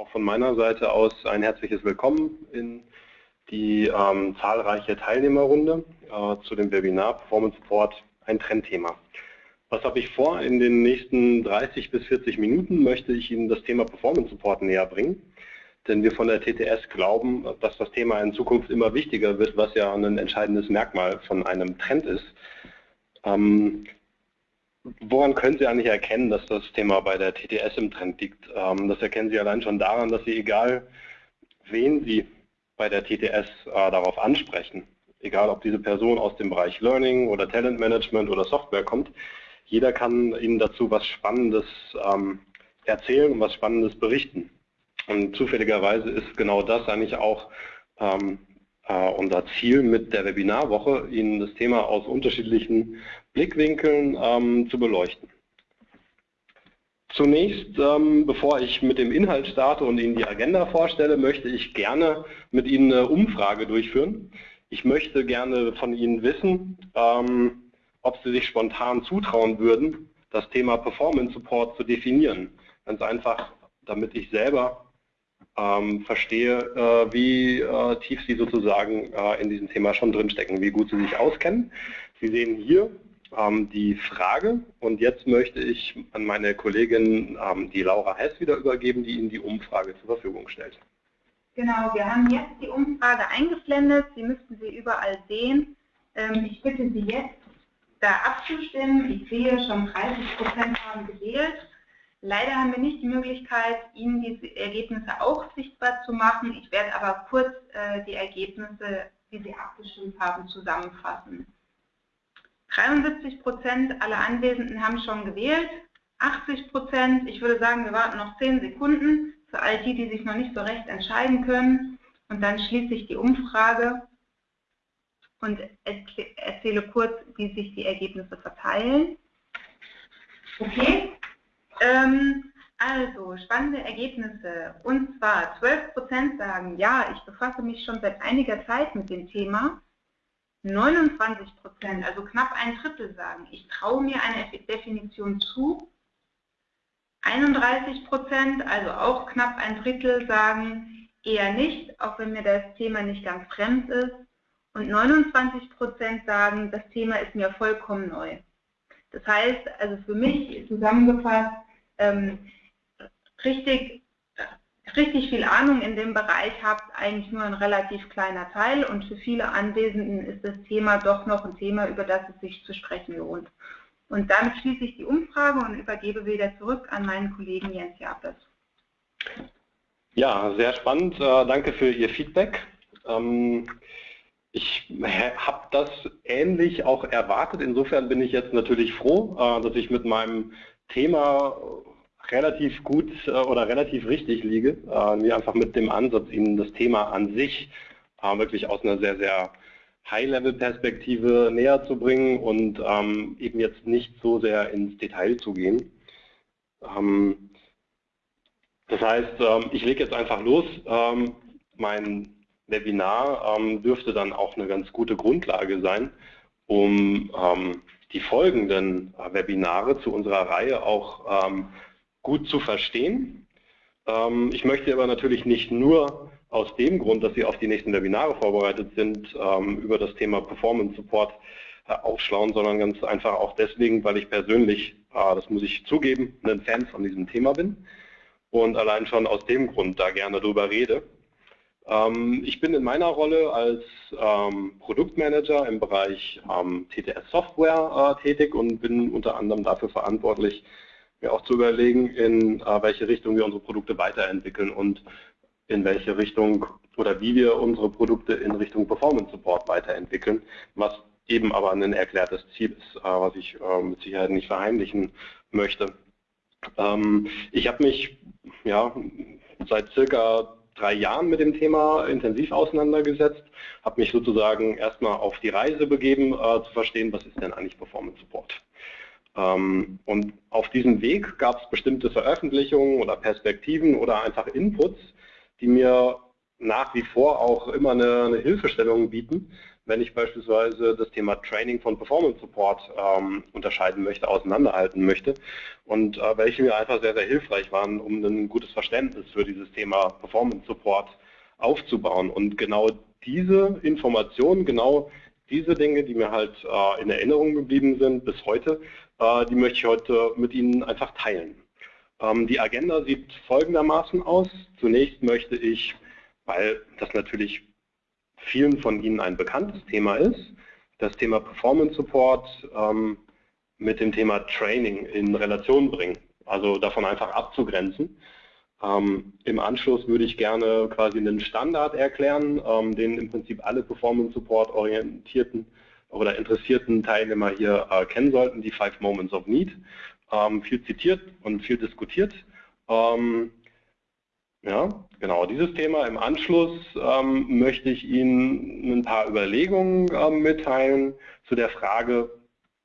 auch von meiner Seite aus ein herzliches Willkommen in die ähm, zahlreiche Teilnehmerrunde äh, zu dem Webinar Performance Support, ein Trendthema. Was habe ich vor? In den nächsten 30 bis 40 Minuten möchte ich Ihnen das Thema Performance Support näher bringen. Denn wir von der TTS glauben, dass das Thema in Zukunft immer wichtiger wird, was ja ein entscheidendes Merkmal von einem Trend ist. Ähm, woran können Sie eigentlich erkennen, dass das Thema bei der TTS im Trend liegt? Ähm, das erkennen Sie allein schon daran, dass Sie, egal wen Sie bei der TTS äh, darauf ansprechen, egal ob diese Person aus dem Bereich Learning oder Talent Management oder Software kommt, jeder kann Ihnen dazu was Spannendes ähm, erzählen und was Spannendes berichten. Und zufälligerweise ist genau das eigentlich auch ähm, äh, unser Ziel mit der Webinarwoche, Ihnen das Thema aus unterschiedlichen Blickwinkeln ähm, zu beleuchten. Zunächst, ähm, bevor ich mit dem Inhalt starte und Ihnen die Agenda vorstelle, möchte ich gerne mit Ihnen eine Umfrage durchführen. Ich möchte gerne von Ihnen wissen, ähm, ob Sie sich spontan zutrauen würden, das Thema Performance Support zu definieren. Ganz einfach, damit ich selber ähm, verstehe, äh, wie äh, tief Sie sozusagen äh, in diesem Thema schon drinstecken, wie gut Sie sich auskennen. Sie sehen hier ähm, die Frage und jetzt möchte ich an meine Kollegin, ähm, die Laura Hess, wieder übergeben, die Ihnen die Umfrage zur Verfügung stellt. Genau, wir haben jetzt die Umfrage eingeblendet. Sie müssten sie überall sehen. Ähm, ich bitte Sie jetzt, da abzustimmen. Ich sehe, schon 30 Prozent haben gewählt. Leider haben wir nicht die Möglichkeit, Ihnen diese Ergebnisse auch sichtbar zu machen. Ich werde aber kurz äh, die Ergebnisse, die Sie abgestimmt haben, zusammenfassen. 73 Prozent aller Anwesenden haben schon gewählt. 80 Prozent, ich würde sagen, wir warten noch 10 Sekunden für all die, die sich noch nicht so recht entscheiden können. Und dann schließe ich die Umfrage und erzähle kurz, wie sich die Ergebnisse verteilen. Okay, ähm, also spannende Ergebnisse. Und zwar 12 Prozent sagen, ja, ich befasse mich schon seit einiger Zeit mit dem Thema. 29 Prozent, also knapp ein Drittel sagen, ich traue mir eine Definition zu. 31 Prozent, also auch knapp ein Drittel, sagen eher nicht, auch wenn mir das Thema nicht ganz fremd ist. Und 29 Prozent sagen, das Thema ist mir vollkommen neu. Das heißt, also für mich zusammengefasst, ähm, richtig richtig viel Ahnung in dem Bereich habt, eigentlich nur ein relativ kleiner Teil und für viele Anwesenden ist das Thema doch noch ein Thema, über das es sich zu sprechen lohnt. Und damit schließe ich die Umfrage und übergebe wieder zurück an meinen Kollegen Jens Japes. Ja, sehr spannend. Äh, danke für Ihr Feedback. Ähm, ich habe das ähnlich auch erwartet. Insofern bin ich jetzt natürlich froh, äh, dass ich mit meinem Thema relativ gut äh, oder relativ richtig liege, äh, mir einfach mit dem Ansatz, Ihnen das Thema an sich äh, wirklich aus einer sehr, sehr High-Level-Perspektive näher zu bringen und ähm, eben jetzt nicht so sehr ins Detail zu gehen. Ähm, das heißt, ähm, ich lege jetzt einfach los. Mein Webinar dürfte dann auch eine ganz gute Grundlage sein, um die folgenden Webinare zu unserer Reihe auch gut zu verstehen. Ähm, ich möchte aber natürlich nicht nur aus dem Grund, dass Sie auf die nächsten Webinare vorbereitet sind, ähm, über das Thema Performance Support äh, aufschlauen, sondern ganz einfach auch deswegen, weil ich persönlich, äh, das muss ich zugeben, ein Fan von diesem Thema bin und allein schon aus dem Grund da gerne drüber rede. Ähm, ich bin in meiner Rolle als Produktmanager im Bereich TTS Software äh, tätig und bin unter anderem dafür verantwortlich, mir auch zu überlegen, in äh, welche Richtung wir unsere Produkte weiterentwickeln und in welche Richtung oder wie wir unsere Produkte in Richtung Performance Support weiterentwickeln, was eben aber ein erklärtes Ziel ist, äh, was ich mit Sicherheit nicht verheimlichen möchte. Ähm, ich habe mich ja, seit circa drei Jahren mit dem Thema intensiv auseinandergesetzt, habe mich sozusagen erstmal auf die Reise begeben, äh, zu verstehen, was ist denn eigentlich Performance Support. Ähm, und auf diesem Weg gab es bestimmte Veröffentlichungen oder Perspektiven oder einfach Inputs, die mir nach wie vor auch immer eine, eine Hilfestellung bieten, wenn ich beispielsweise das Thema Training von Performance Support ähm, unterscheiden möchte, auseinanderhalten möchte und äh, welche mir einfach sehr, sehr hilfreich waren, um ein gutes Verständnis für dieses Thema Performance Support aufzubauen. Und genau diese Informationen, genau diese Dinge, die mir halt äh, in Erinnerung geblieben sind bis heute, äh, die möchte ich heute mit Ihnen einfach teilen. Ähm, die Agenda sieht folgendermaßen aus. Zunächst möchte ich, weil das natürlich vielen von Ihnen ein bekanntes Thema ist, das Thema Performance Support ähm, mit dem Thema Training in Relation bringen, also davon einfach abzugrenzen. Ähm, Im Anschluss würde ich gerne quasi einen Standard erklären, ähm, den im Prinzip alle Performance Support orientierten oder interessierten Teilnehmer hier äh, kennen sollten, die Five Moments of Need. Ähm, viel zitiert und viel diskutiert. Ähm, ja, genau, dieses Thema. Im Anschluss ähm, möchte ich Ihnen ein paar Überlegungen ähm, mitteilen zu der Frage,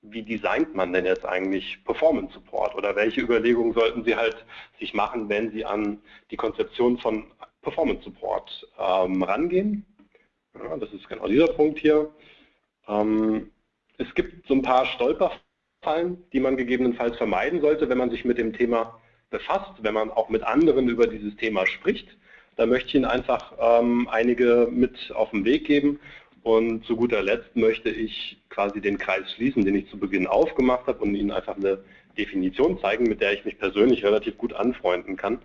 wie designt man denn jetzt eigentlich Performance Support oder welche Überlegungen sollten Sie halt sich machen, wenn Sie an die Konzeption von Performance Support ähm, rangehen. Ja, das ist genau dieser Punkt hier. Ähm, es gibt so ein paar Stolperfallen, die man gegebenenfalls vermeiden sollte, wenn man sich mit dem Thema befasst, wenn man auch mit anderen über dieses Thema spricht. Da möchte ich Ihnen einfach ähm, einige mit auf den Weg geben. Und zu guter Letzt möchte ich quasi den Kreis schließen, den ich zu Beginn aufgemacht habe und Ihnen einfach eine Definition zeigen, mit der ich mich persönlich relativ gut anfreunden kann.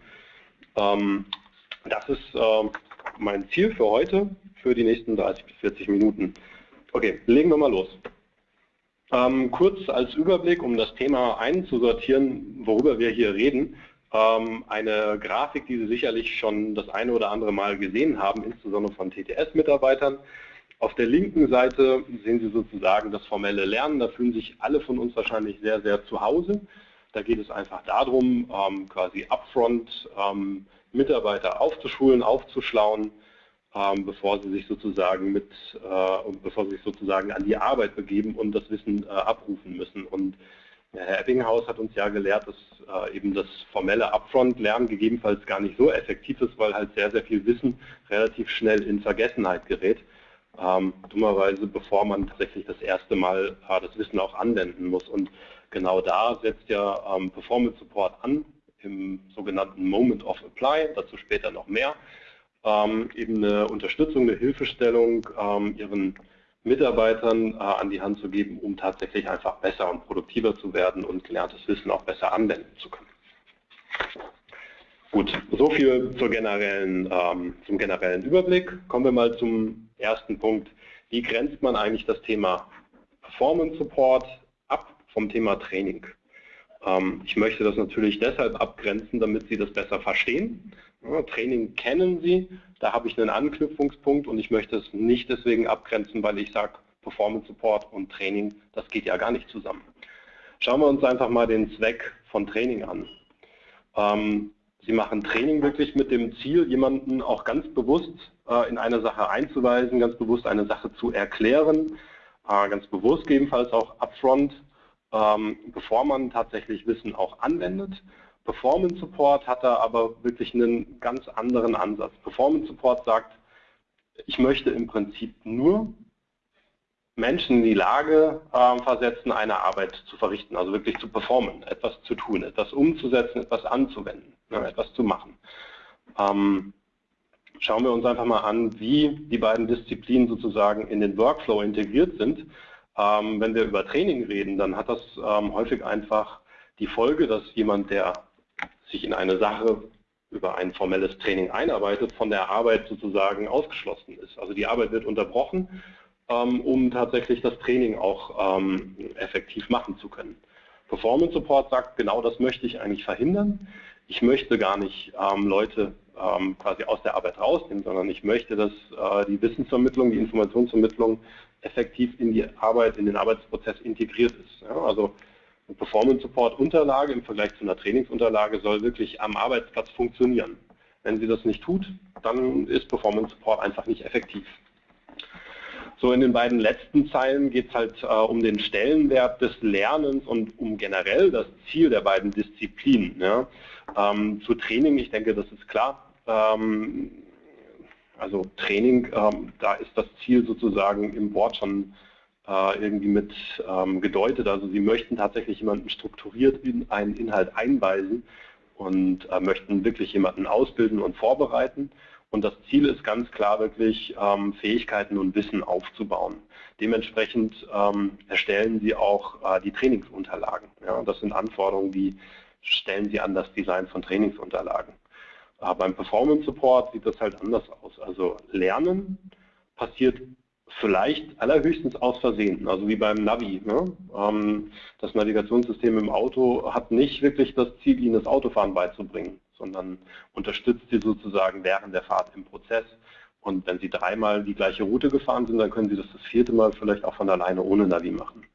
Ähm, das ist äh, mein Ziel für heute, für die nächsten 30 bis 40 Minuten. Okay, legen wir mal los. Ähm, kurz als Überblick, um das Thema einzusortieren, worüber wir hier reden. Ähm, eine Grafik, die Sie sicherlich schon das eine oder andere Mal gesehen haben, insbesondere von TTS-Mitarbeitern. Auf der linken Seite sehen Sie sozusagen das formelle Lernen. Da fühlen sich alle von uns wahrscheinlich sehr, sehr zu Hause. Da geht es einfach darum, ähm, quasi upfront ähm, Mitarbeiter aufzuschulen, aufzuschlauen, ähm, bevor sie sich sozusagen mit, äh, bevor sie sich sozusagen an die Arbeit begeben und das Wissen äh, abrufen müssen. Und Herr Ebbinghaus hat uns ja gelehrt, dass äh, eben das formelle Upfront-Lernen gegebenenfalls gar nicht so effektiv ist, weil halt sehr, sehr viel Wissen relativ schnell in Vergessenheit gerät. Ähm, dummerweise, bevor man tatsächlich das erste Mal äh, das Wissen auch anwenden muss. Und genau da setzt ja ähm, Performance Support an, im sogenannten Moment of Apply, dazu später noch mehr ähm, eben eine Unterstützung, eine Hilfestellung ähm, ihren Mitarbeitern äh, an die Hand zu geben, um tatsächlich einfach besser und produktiver zu werden und gelerntes Wissen auch besser anwenden zu können. Gut, so viel generellen, ähm, zum generellen Überblick. Kommen wir mal zum ersten Punkt. Wie grenzt man eigentlich das Thema Performance Support ab vom Thema Training? Ähm, ich möchte das natürlich deshalb abgrenzen, damit Sie das besser verstehen. Training kennen Sie, da habe ich einen Anknüpfungspunkt und ich möchte es nicht deswegen abgrenzen, weil ich sage, Performance Support und Training, das geht ja gar nicht zusammen. Schauen wir uns einfach mal den Zweck von Training an. Ähm, Sie machen Training wirklich mit dem Ziel, jemanden auch ganz bewusst äh, in eine Sache einzuweisen, ganz bewusst eine Sache zu erklären, äh, ganz bewusst gegebenenfalls auch upfront, ähm, bevor man tatsächlich Wissen auch anwendet Performance Support hat da aber wirklich einen ganz anderen Ansatz. Performance Support sagt, ich möchte im Prinzip nur Menschen in die Lage äh, versetzen, eine Arbeit zu verrichten, also wirklich zu performen, etwas zu tun, etwas umzusetzen, etwas anzuwenden, ne, etwas zu machen. Ähm, schauen wir uns einfach mal an, wie die beiden Disziplinen sozusagen in den Workflow integriert sind. Ähm, wenn wir über Training reden, dann hat das ähm, häufig einfach die Folge, dass jemand, der sich in eine Sache über ein formelles Training einarbeitet, von der Arbeit sozusagen ausgeschlossen ist. Also die Arbeit wird unterbrochen, ähm, um tatsächlich das Training auch ähm, effektiv machen zu können. Performance Support sagt, genau das möchte ich eigentlich verhindern. Ich möchte gar nicht ähm, Leute quasi aus der Arbeit rausnehmen, sondern ich möchte, dass äh, die Wissensvermittlung, die Informationsvermittlung effektiv in die Arbeit, in den Arbeitsprozess integriert ist. also eine Performance Support Unterlage im Vergleich zu einer Trainingsunterlage soll wirklich am Arbeitsplatz funktionieren. Wenn sie das nicht tut, dann ist Performance Support einfach nicht effektiv. So in den beiden letzten Zeilen geht es halt äh, um den Stellenwert des Lernens und um generell das Ziel der beiden Disziplinen. Ja. Ähm, zu Training, ich denke, das ist klar. Ähm, Also Training, ähm, da ist das Ziel sozusagen im Wort schon irgendwie mit ähm, gedeutet. Also Sie möchten tatsächlich jemanden strukturiert in einen Inhalt einweisen und äh, möchten wirklich jemanden ausbilden und vorbereiten. Und das Ziel ist ganz klar wirklich, ähm, Fähigkeiten und Wissen aufzubauen. Dementsprechend ähm, erstellen Sie auch äh, die Trainingsunterlagen. Ja, das sind Anforderungen, die stellen Sie an das Design von Trainingsunterlagen. Äh, beim Performance Support sieht das halt anders aus. Also Lernen passiert vielleicht allerhöchstens aus Versehen, also wie beim Navi. Ne? Ähm, das Navigationssystem im Auto hat nicht wirklich das Ziel, Ihnen das Autofahren beizubringen, sondern unterstützt Sie sozusagen während der Fahrt im Prozess. Und wenn Sie dreimal die gleiche Route gefahren sind, dann können Sie das das vierte Mal vielleicht auch von alleine ohne Navi machen.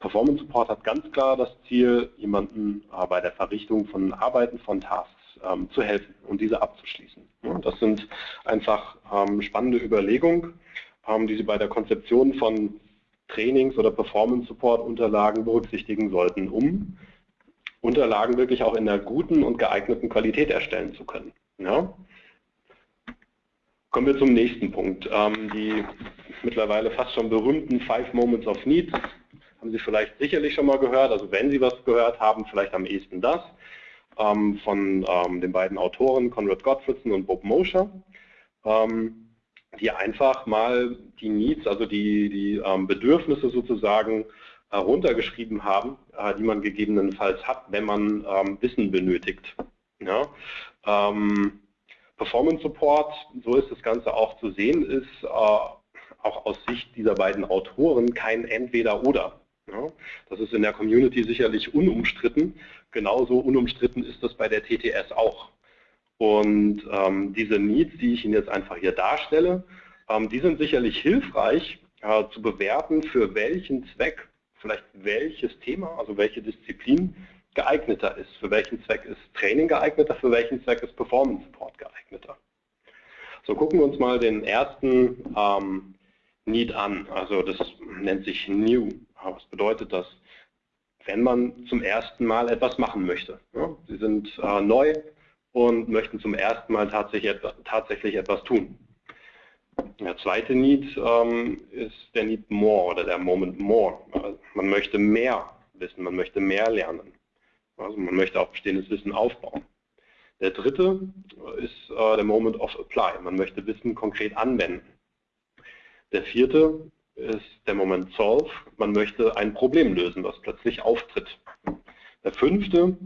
Performance Support hat ganz klar das Ziel, jemanden äh, bei der Verrichtung von Arbeiten, von Tasks ähm, zu helfen und diese abzuschließen. Ja, das sind einfach ähm, spannende Überlegungen die Sie bei der Konzeption von Trainings- oder Performance-Support-Unterlagen berücksichtigen sollten, um Unterlagen wirklich auch in einer guten und geeigneten Qualität erstellen zu können. Ja? Kommen wir zum nächsten Punkt. Ähm, die mittlerweile fast schon berühmten Five Moments of Need haben Sie vielleicht sicherlich schon mal gehört. Also wenn Sie was gehört haben, vielleicht am ehesten das ähm, von ähm, den beiden Autoren Conrad Gottfriedson und Bob Mosher. Ähm, die einfach mal die Needs, also die, die ähm, Bedürfnisse sozusagen äh, haben, äh, die man gegebenenfalls hat, wenn man ähm, Wissen benötigt. Ja? Ähm, Performance Support, so ist das Ganze auch zu sehen, ist äh, auch aus Sicht dieser beiden Autoren kein Entweder-Oder. Ja? Das ist in der Community sicherlich unumstritten. Genauso unumstritten ist das bei der TTS auch. Und ähm, diese Needs, die ich Ihnen jetzt einfach hier darstelle, ähm, die sind sicherlich hilfreich äh, zu bewerten, für welchen Zweck vielleicht welches Thema, also welche Disziplin geeigneter ist. Für welchen Zweck ist Training geeigneter, für welchen Zweck ist Performance Support geeigneter. So gucken wir uns mal den ersten ähm, Need an. Also das nennt sich New. Was bedeutet das? Wenn man zum ersten Mal etwas machen möchte. Ja, Sie sind äh, neu, und möchten zum ersten Mal tatsächlich, etwas tun. Der zweite Need ähm, ist der Need More oder der Moment More. Also man möchte mehr wissen, man möchte mehr lernen. Also man möchte auch bestehendes Wissen aufbauen. Der dritte ist äh, der Moment of Apply. Man möchte Wissen konkret anwenden. Der vierte ist der Moment Solve. Man möchte ein Problem lösen, was plötzlich auftritt. Der fünfte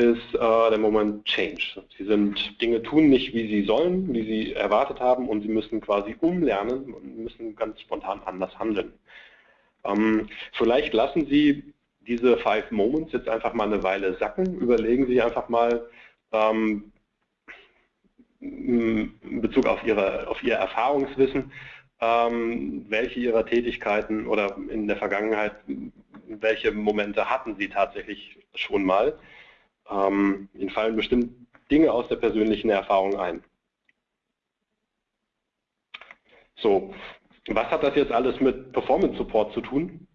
ist äh, der Moment Change. Sie sind Dinge tun nicht, wie sie sollen, wie sie erwartet haben und sie müssen quasi umlernen und müssen ganz spontan anders handeln. Ähm, vielleicht lassen Sie diese Five Moments jetzt einfach mal eine Weile sacken. Überlegen Sie einfach mal ähm, in Bezug auf, ihre, auf Ihr Erfahrungswissen, ähm, welche Ihrer Tätigkeiten oder in der Vergangenheit, welche Momente hatten Sie tatsächlich schon mal. Ähm, Ihnen fallen bestimmt Dinge aus der persönlichen Erfahrung ein. So, was hat das jetzt alles mit Performance Support zu tun?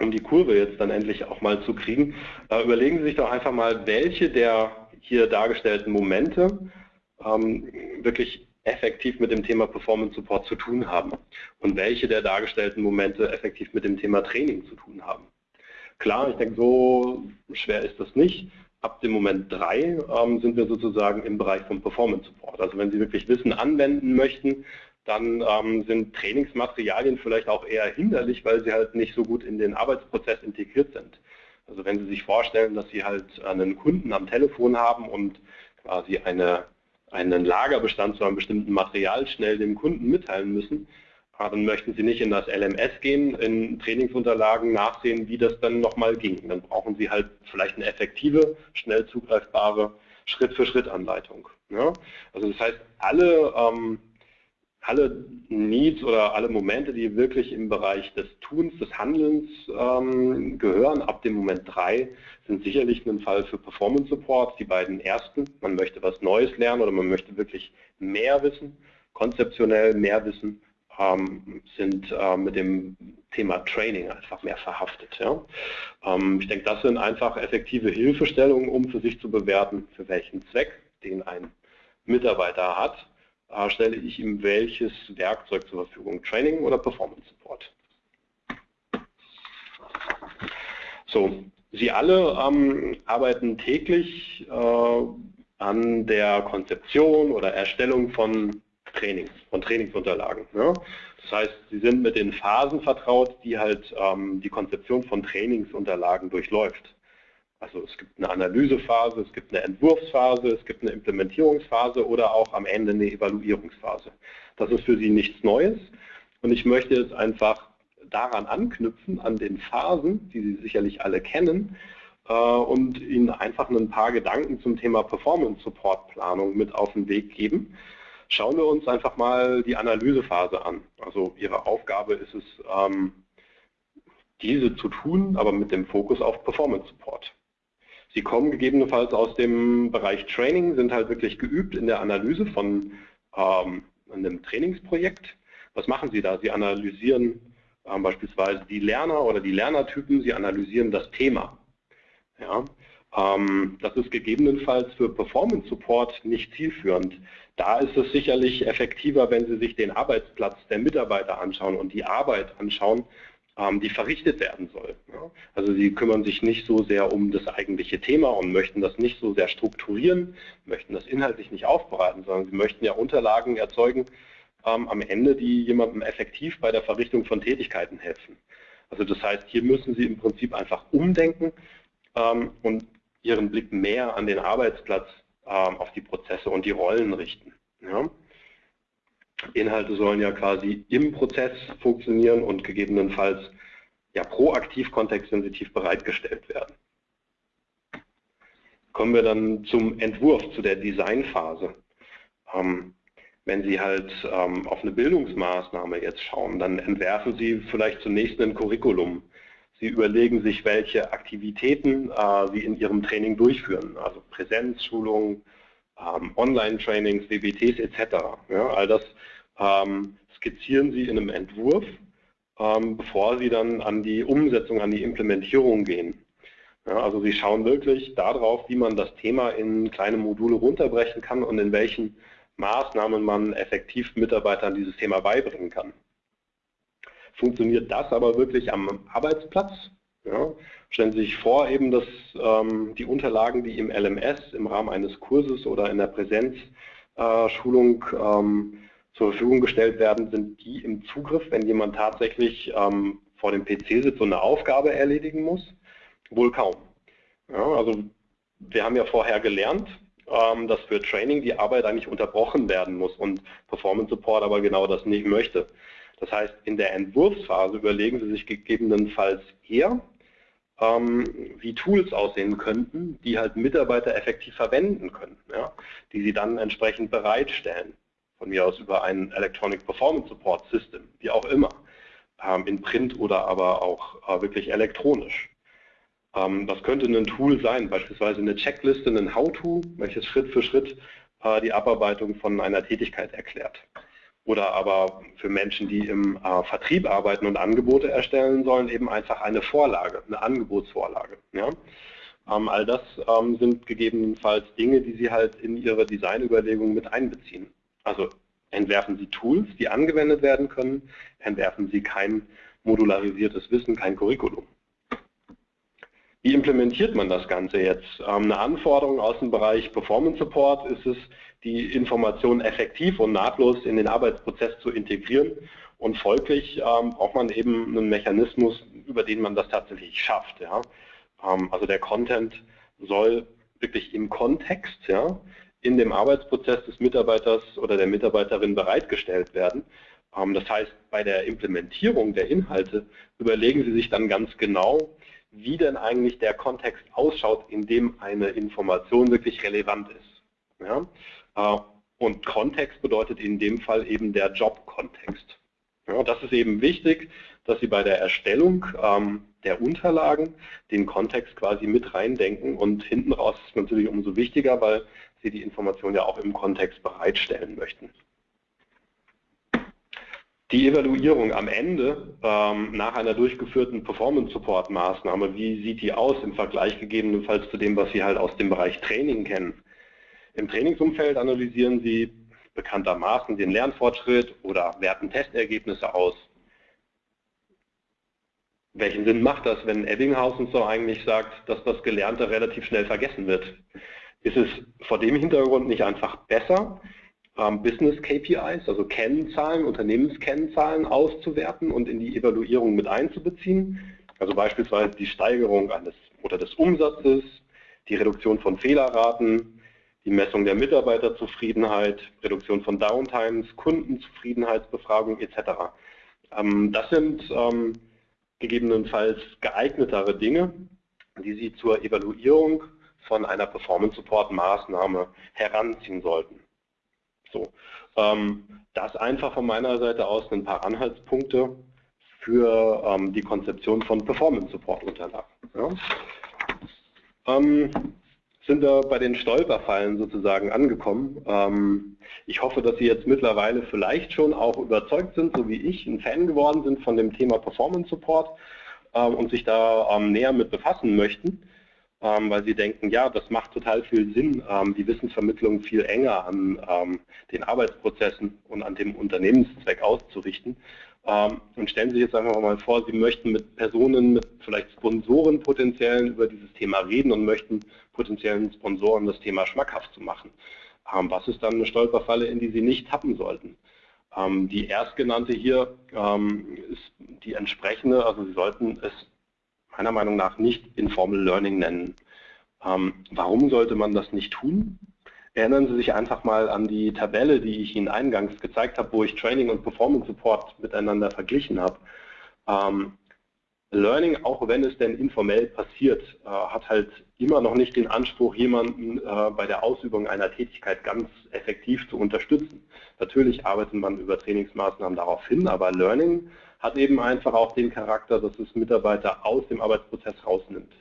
Um die Kurve jetzt dann endlich auch mal zu kriegen, äh, überlegen Sie sich doch einfach mal, welche der hier dargestellten Momente ähm, wirklich effektiv mit dem Thema Performance Support zu tun haben und welche der dargestellten Momente effektiv mit dem Thema Training zu tun haben. Klar, ich denke, so schwer ist das nicht ab dem Moment 3 ähm, sind wir sozusagen im Bereich von Performance Support. Also wenn Sie wirklich Wissen anwenden möchten, dann ähm, sind Trainingsmaterialien vielleicht auch eher hinderlich, weil sie halt nicht so gut in den Arbeitsprozess integriert sind. Also wenn Sie sich vorstellen, dass Sie halt einen Kunden am Telefon haben und quasi eine, einen Lagerbestand zu einem bestimmten Material schnell dem Kunden mitteilen müssen, dann möchten Sie nicht in das LMS gehen, in Trainingsunterlagen nachsehen, wie das dann nochmal ging. Dann brauchen Sie halt vielleicht eine effektive, schnell zugreifbare Schritt-für-Schritt-Anleitung. Ja? Also das heißt, alle, ähm, alle Needs oder alle Momente, die wirklich im Bereich des Tuns, des Handelns ähm, gehören, ab dem Moment 3, sind sicherlich ein Fall für Performance Support. Die beiden ersten, man möchte was Neues lernen oder man möchte wirklich mehr wissen, konzeptionell mehr wissen ähm, sind äh, mit dem Thema Training einfach mehr verhaftet. Ja? Ähm, ich denke, das sind einfach effektive Hilfestellungen, um für sich zu bewerten, für welchen Zweck den ein Mitarbeiter hat, äh, stelle ich ihm welches Werkzeug zur Verfügung, Training oder Performance Support. So, Sie alle ähm, arbeiten täglich äh, an der Konzeption oder Erstellung von Trainings, von Trainingsunterlagen. Ja? Das heißt, Sie sind mit den Phasen vertraut, die halt ähm, die Konzeption von Trainingsunterlagen durchläuft. Also es gibt eine Analysephase, es gibt eine Entwurfsphase, es gibt eine Implementierungsphase oder auch am Ende eine Evaluierungsphase. Das ist für Sie nichts Neues und ich möchte jetzt einfach daran anknüpfen, an den Phasen, die Sie sicherlich alle kennen, äh, und Ihnen einfach ein paar Gedanken zum Thema Performance Support Planung mit auf den Weg geben. Schauen wir uns einfach mal die Analysephase an. Also Ihre Aufgabe ist es, ähm, diese zu tun, aber mit dem Fokus auf Performance Support. Sie kommen gegebenenfalls aus dem Bereich Training, sind halt wirklich geübt in der Analyse von ähm, einem Trainingsprojekt. Was machen Sie da? Sie analysieren ähm, beispielsweise die Lerner oder die Lernertypen, Sie analysieren das Thema. Ja, das ist gegebenenfalls für Performance Support nicht zielführend. Da ist es sicherlich effektiver, wenn Sie sich den Arbeitsplatz der Mitarbeiter anschauen und die Arbeit anschauen, ähm, die verrichtet werden soll. Also sie kümmern sich nicht so sehr um das eigentliche Thema und möchten das nicht so sehr strukturieren, möchten das inhaltlich nicht aufbereiten, sondern sie möchten ja Unterlagen erzeugen ähm, am Ende, die jemandem effektiv bei der Verrichtung von Tätigkeiten helfen. Also das heißt, hier müssen Sie im Prinzip einfach umdenken ähm, und Ihren Blick mehr an den Arbeitsplatz, auf die Prozesse und die Rollen richten. Inhalte sollen ja quasi im Prozess funktionieren und gegebenenfalls ja proaktiv kontextsensitiv bereitgestellt werden. Kommen wir dann zum Entwurf, zu der Designphase. Ähm, wenn Sie halt ähm, auf eine Bildungsmaßnahme jetzt schauen, dann entwerfen Sie vielleicht zunächst ein Curriculum. Sie überlegen sich, welche Aktivitäten äh, Sie in Ihrem Training durchführen, also Präsenzschulungen, ähm, Online-Trainings, WBTs etc. Ja, all das ähm, skizzieren Sie in einem Entwurf, ähm, bevor Sie dann an die Umsetzung, an die Implementierung gehen. Ja, also Sie schauen wirklich darauf, wie man das Thema in kleine Module runterbrechen kann und in welchen Maßnahmen man effektiv Mitarbeitern dieses Thema beibringen kann. Funktioniert das aber wirklich am Arbeitsplatz? Ja, stellen Sie sich vor, eben, dass ähm, die Unterlagen, die im LMS im Rahmen eines Kurses oder in der Präsenzschulung äh, ähm, zur Verfügung gestellt werden, sind die im Zugriff, wenn jemand tatsächlich ähm, vor dem PC sitzt und eine Aufgabe erledigen muss? Wohl kaum. Ja, also wir haben ja vorher gelernt, ähm, dass für Training die Arbeit eigentlich unterbrochen werden muss und Performance Support aber genau das nicht möchte. Das heißt, in der Entwurfsphase überlegen Sie sich gegebenenfalls eher, ähm, wie Tools aussehen könnten, die halt Mitarbeiter effektiv verwenden können, ja, die sie dann entsprechend bereitstellen von mir aus über ein Electronic Performance Support System, wie auch immer, ähm, in Print oder aber auch äh, wirklich elektronisch. Ähm, das könnte ein Tool sein, beispielsweise eine Checkliste, ein How-To, welches Schritt für Schritt äh, die Abarbeitung von einer Tätigkeit erklärt. Oder aber für Menschen, die im äh, Vertrieb arbeiten und Angebote erstellen sollen, eben einfach eine Vorlage, eine Angebotsvorlage. Ja? Ähm, all das ähm, sind gegebenenfalls Dinge, die Sie halt in Ihre Designüberlegungen mit einbeziehen. Also entwerfen Sie Tools, die angewendet werden können, entwerfen Sie kein modularisiertes Wissen, kein Curriculum. Wie implementiert man das Ganze jetzt? Ähm, eine Anforderung aus dem Bereich Performance Support ist es, die Informationen effektiv und nahtlos in den Arbeitsprozess zu integrieren und folglich ähm, braucht man eben einen Mechanismus, über den man das tatsächlich schafft. Ähm, also der Content soll wirklich im Kontext in dem Arbeitsprozess des Mitarbeiters oder der Mitarbeiterin bereitgestellt werden. Das heißt, bei der Implementierung der Inhalte überlegen Sie sich dann ganz genau, wie denn eigentlich der Kontext ausschaut, in dem eine Information wirklich relevant ist. Ja? Äh, und Kontext bedeutet in dem Fall eben der Jobkontext. Ja, das ist eben wichtig, dass Sie bei der Erstellung ähm, der Unterlagen den Kontext quasi mit reindenken und hinten raus ist es natürlich umso wichtiger, weil Sie die Information ja auch im Kontext bereitstellen möchten. Die Evaluierung am Ende ähm, nach einer durchgeführten Performance-Support-Maßnahme, wie sieht die aus im Vergleich gegebenenfalls zu dem, was Sie halt aus dem Bereich Training kennen? Im Trainingsumfeld analysieren Sie bekanntermaßen den Lernfortschritt oder werten Testergebnisse aus. Welchen Sinn macht das, wenn Ebbinghausen so eigentlich sagt, dass das Gelernte relativ schnell vergessen wird? Ist es vor dem Hintergrund nicht einfach besser, ähm, Business KPIs, also Kennzahlen, Unternehmenskennzahlen auszuwerten und in die Evaluierung mit einzubeziehen? Also beispielsweise die Steigerung eines oder des Umsatzes, die Reduktion von Fehlerraten, die Messung der Mitarbeiterzufriedenheit, Reduktion von Downtimes, Kundenzufriedenheitsbefragung etc. Ähm, das sind ähm, gegebenenfalls geeignetere Dinge, die Sie zur Evaluierung von einer Performance Support Maßnahme heranziehen sollten. So, ähm, das einfach von meiner Seite aus ein paar Anhaltspunkte für ähm, die Konzeption von Performance Support Unterlagen. Ja. Ähm, sind wir bei den Stolperfallen sozusagen angekommen. Ich hoffe, dass Sie jetzt mittlerweile vielleicht schon auch überzeugt sind, so wie ich, ein Fan geworden sind von dem Thema Performance Support und sich da näher mit befassen möchten, ähm, weil Sie denken, ja, das macht total viel Sinn, ähm, die Wissensvermittlung viel enger an ähm, den Arbeitsprozessen und an dem Unternehmenszweck auszurichten. und stellen Sie sich jetzt einfach mal vor, Sie möchten mit Personen, mit vielleicht Sponsoren potenziellen über dieses Thema reden und möchten potenziellen Sponsoren das Thema schmackhaft zu machen. Ähm, was ist dann eine Stolperfalle, in die Sie nicht tappen sollten? Ähm, die erstgenannte hier ähm, ist die entsprechende, also Sie sollten es meiner Meinung nach nicht Informal Learning nennen. warum sollte man das nicht tun? Erinnern Sie sich einfach mal an die Tabelle, die ich Ihnen eingangs gezeigt habe, wo ich Training und Performance Support miteinander verglichen habe. Learning, auch wenn es denn informell passiert, äh, hat halt immer noch nicht den Anspruch, jemanden äh, bei der Ausübung einer Tätigkeit ganz effektiv zu unterstützen. Natürlich arbeitet man über Trainingsmaßnahmen darauf hin, aber Learning hat eben einfach auch den Charakter, dass es Mitarbeiter aus dem Arbeitsprozess rausnimmt.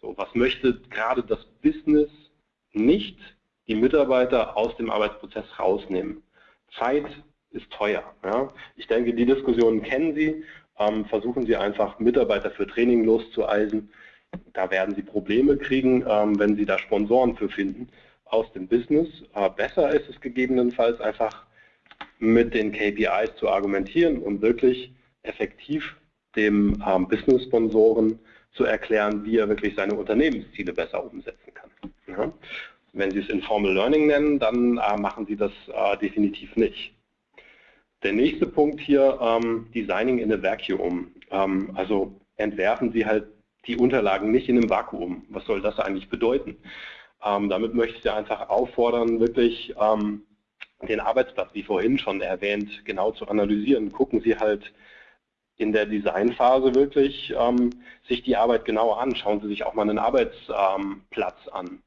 So, was möchte gerade das Business nicht die Mitarbeiter aus dem Arbeitsprozess rausnehmen? Zeit ist teuer. Ja? Ich denke, die Diskussionen kennen Sie ähm, versuchen Sie einfach Mitarbeiter für Training loszueisen. Da werden Sie Probleme kriegen, ähm, wenn Sie da Sponsoren für finden aus dem Business. Äh, besser ist es gegebenenfalls einfach mit den KPIs zu argumentieren und wirklich effektiv dem ähm, Business-Sponsoren zu erklären, wie er wirklich seine Unternehmensziele besser umsetzen kann. Ja. Wenn Sie es Informal Learning nennen, dann äh, machen Sie das äh, definitiv nicht. Der nächste Punkt hier, ähm, Designing in a Vacuum. Ähm, also entwerfen Sie halt die Unterlagen nicht in einem Vakuum. Was soll das eigentlich bedeuten? Ähm, damit möchte ich Sie einfach auffordern, wirklich ähm, den Arbeitsplatz, wie vorhin schon erwähnt, genau zu analysieren. Gucken Sie halt in der Designphase wirklich ähm, sich die Arbeit genauer an. Schauen Sie sich auch mal einen Arbeitsplatz an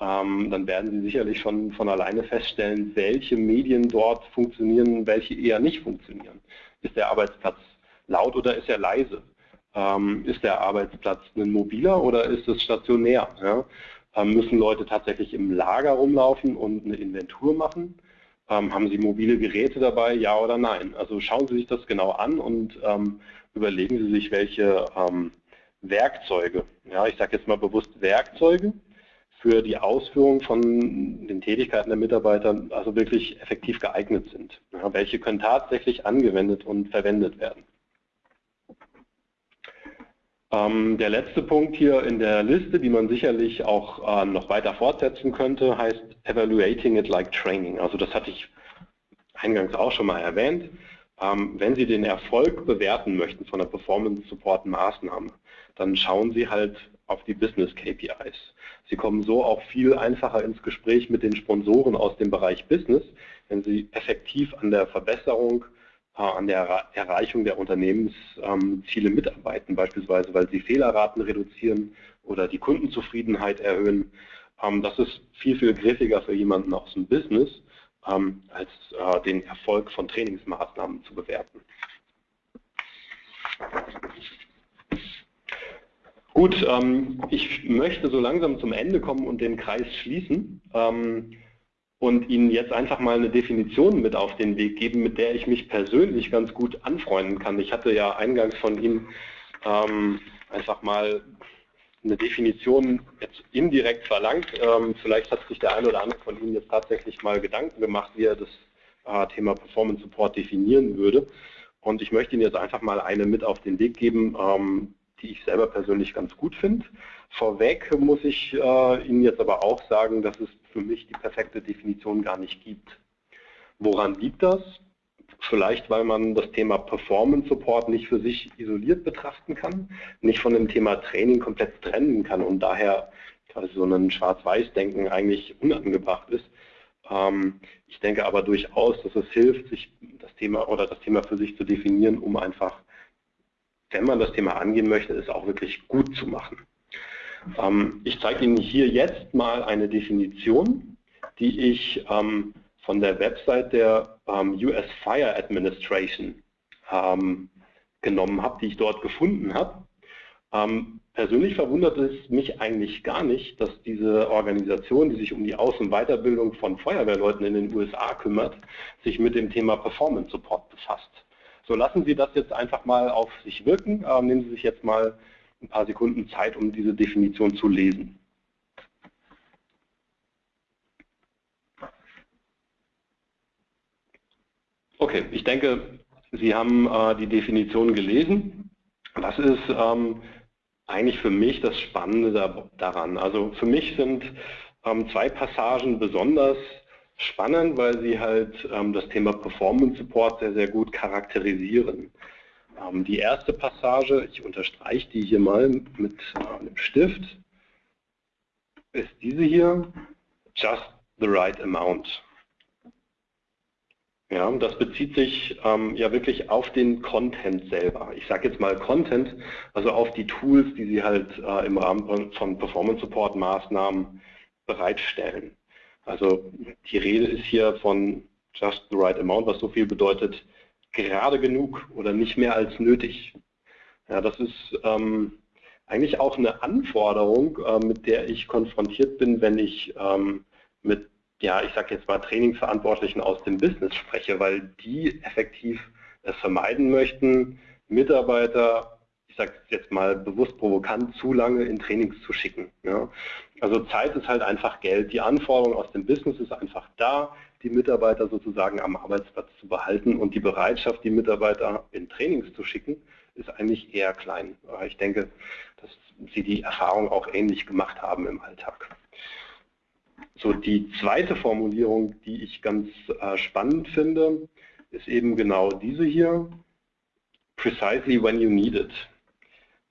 ähm, dann werden Sie sicherlich schon von alleine feststellen, welche Medien dort funktionieren, welche eher nicht funktionieren. Ist der Arbeitsplatz laut oder ist er leise? Ähm, ist der Arbeitsplatz ein mobiler oder ist es stationär? Ja? Ähm, müssen Leute tatsächlich im Lager rumlaufen und eine Inventur machen? Ähm, haben Sie mobile Geräte dabei, ja oder nein? Also schauen Sie sich das genau an und ähm, überlegen Sie sich, welche ähm, Werkzeuge, ja, ich sage jetzt mal bewusst Werkzeuge, für die Ausführung von den Tätigkeiten der Mitarbeiter also wirklich effektiv geeignet sind. Ja, welche können tatsächlich angewendet und verwendet werden. Ähm, der letzte Punkt hier in der Liste, die man sicherlich auch äh, noch weiter fortsetzen könnte, heißt Evaluating it like Training. Also das hatte ich eingangs auch schon mal erwähnt. Ähm, wenn Sie den Erfolg bewerten möchten von der Performance Support Maßnahme, dann schauen Sie halt auf die Business KPIs. Sie kommen so auch viel einfacher ins Gespräch mit den Sponsoren aus dem Bereich Business, wenn Sie effektiv an der Verbesserung, an der Erreichung der Unternehmensziele mitarbeiten, beispielsweise weil Sie Fehlerraten reduzieren oder die Kundenzufriedenheit erhöhen. Ähm, das ist viel, viel griffiger für jemanden aus dem Business, ähm, als äh, den Erfolg von Trainingsmaßnahmen zu bewerten. Gut, ähm, ich möchte so langsam zum Ende kommen und den Kreis schließen ähm, und Ihnen jetzt einfach mal eine Definition mit auf den Weg geben, mit der ich mich persönlich ganz gut anfreunden kann. Ich hatte ja eingangs von Ihnen ähm, einfach mal eine Definition jetzt indirekt verlangt. Ähm, vielleicht hat sich der eine oder andere von Ihnen jetzt tatsächlich mal Gedanken gemacht, wie er das äh, Thema Performance Support definieren würde. Und ich möchte Ihnen jetzt einfach mal eine mit auf den Weg geben, ähm, die ich selber persönlich ganz gut finde. Vorweg muss ich äh, Ihnen jetzt aber auch sagen, dass es für mich die perfekte Definition gar nicht gibt. Woran liegt das? Vielleicht, weil man das Thema Performance Support nicht für sich isoliert betrachten kann, nicht von dem Thema Training komplett trennen kann und daher quasi so ein Schwarz-Weiß-Denken eigentlich unangebracht ist. Ähm, ich denke aber durchaus, dass es hilft, sich das Thema oder das Thema für sich zu definieren, um einfach, wenn man das Thema angehen möchte, es auch wirklich gut zu machen. Ähm, ich zeige Ihnen hier jetzt mal eine Definition, die ich ähm, von der Website der ähm, US Fire Administration genommen habe, die ich dort gefunden habe. Persönlich verwundert es mich eigentlich gar nicht, dass diese Organisation, die sich um die Aus- und Weiterbildung von Feuerwehrleuten in den USA kümmert, sich mit dem Thema Performance Support befasst. So lassen Sie das jetzt einfach mal auf sich wirken. Nehmen Sie sich jetzt mal ein paar Sekunden Zeit, um diese Definition zu lesen. Okay, ich denke, Sie haben äh, die Definition gelesen. Was ist ähm, eigentlich für mich das Spannende da, daran? Also für mich sind ähm, zwei Passagen besonders spannend, weil sie halt ähm, das Thema Performance Support sehr, sehr gut charakterisieren. Ähm, die erste Passage, ich unterstreiche die hier mal mit äh, einem Stift, ist diese hier, just the right amount. Ja, das bezieht sich ähm, ja wirklich auf den Content selber. Ich sage jetzt mal Content, also auf die Tools, die Sie halt äh, im Rahmen von Performance Support Maßnahmen bereitstellen. Also die Rede ist hier von just the right amount, was so viel bedeutet, gerade genug oder nicht mehr als nötig. Ja, das ist ähm, eigentlich auch eine Anforderung, äh, mit der ich konfrontiert bin, wenn ich ähm, mit ja, ich sage jetzt mal Trainingsverantwortlichen aus dem Business spreche, weil die effektiv es vermeiden möchten, Mitarbeiter, ich sage jetzt mal bewusst provokant, zu lange in Trainings zu schicken. Ja. Also Zeit ist halt einfach Geld. Die Anforderung aus dem Business ist einfach da, die Mitarbeiter sozusagen am Arbeitsplatz zu behalten und die Bereitschaft, die Mitarbeiter in Trainings zu schicken, ist eigentlich eher klein. Ich denke, dass Sie die Erfahrung auch ähnlich gemacht haben im Alltag. So, die zweite Formulierung, die ich ganz äh, spannend finde, ist eben genau diese hier. Precisely when you need it.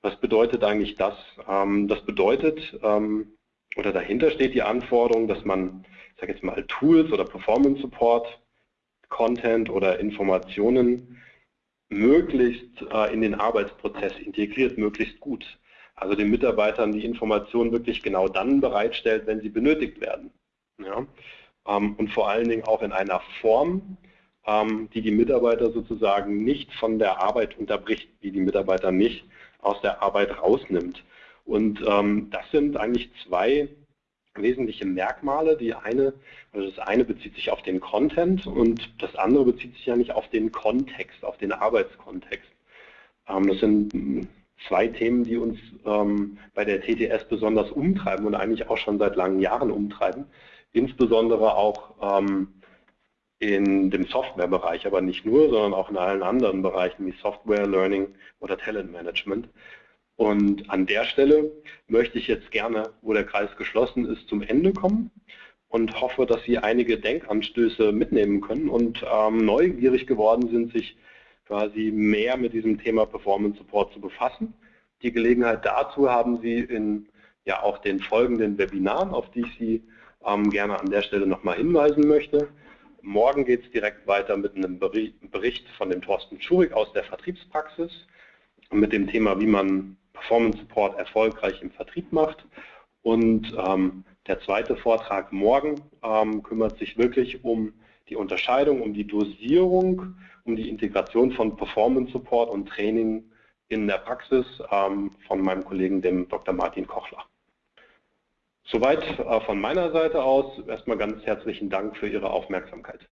Was bedeutet eigentlich das? Ähm, das bedeutet, ähm, oder dahinter steht die Anforderung, dass man, ich sage jetzt mal, Tools oder Performance Support, Content oder Informationen möglichst äh, in den Arbeitsprozess integriert, möglichst gut also den Mitarbeitern die Informationen wirklich genau dann bereitstellt, wenn sie benötigt werden. Ja? Ähm, und vor allen Dingen auch in einer Form, ähm, die die Mitarbeiter sozusagen nicht von der Arbeit unterbricht, die die Mitarbeiter nicht aus der Arbeit rausnimmt. Und ähm, das sind eigentlich zwei wesentliche Merkmale. Die eine, also das eine bezieht sich auf den Content und das andere bezieht sich ja nicht auf den Kontext, auf den Arbeitskontext. das sind zwei Themen, die uns ähm, bei der TTS besonders umtreiben und eigentlich auch schon seit langen Jahren umtreiben. Insbesondere auch ähm, in dem Softwarebereich, aber nicht nur, sondern auch in allen anderen Bereichen wie Software, Learning oder Talentmanagement. Und an der Stelle möchte ich jetzt gerne, wo der Kreis geschlossen ist, zum Ende kommen und hoffe, dass Sie einige Denkanstöße mitnehmen können und ähm, neugierig geworden sind, sich quasi mehr mit diesem Thema Performance Support zu befassen. Die Gelegenheit dazu haben Sie in ja auch den folgenden Webinaren, auf die ich Sie ähm, gerne an der Stelle nochmal hinweisen möchte. Morgen geht es direkt weiter mit einem Bericht von dem Thorsten Schurig aus der Vertriebspraxis mit dem Thema, wie man Performance Support erfolgreich im Vertrieb macht. Und ähm, der zweite Vortrag morgen ähm, kümmert sich wirklich um die Unterscheidung, um die Dosierung um die Integration von Performance Support und Training in der Praxis ähm, von meinem Kollegen, dem Dr. Martin Kochler. Soweit äh, von meiner Seite aus. Erstmal ganz herzlichen Dank für Ihre Aufmerksamkeit.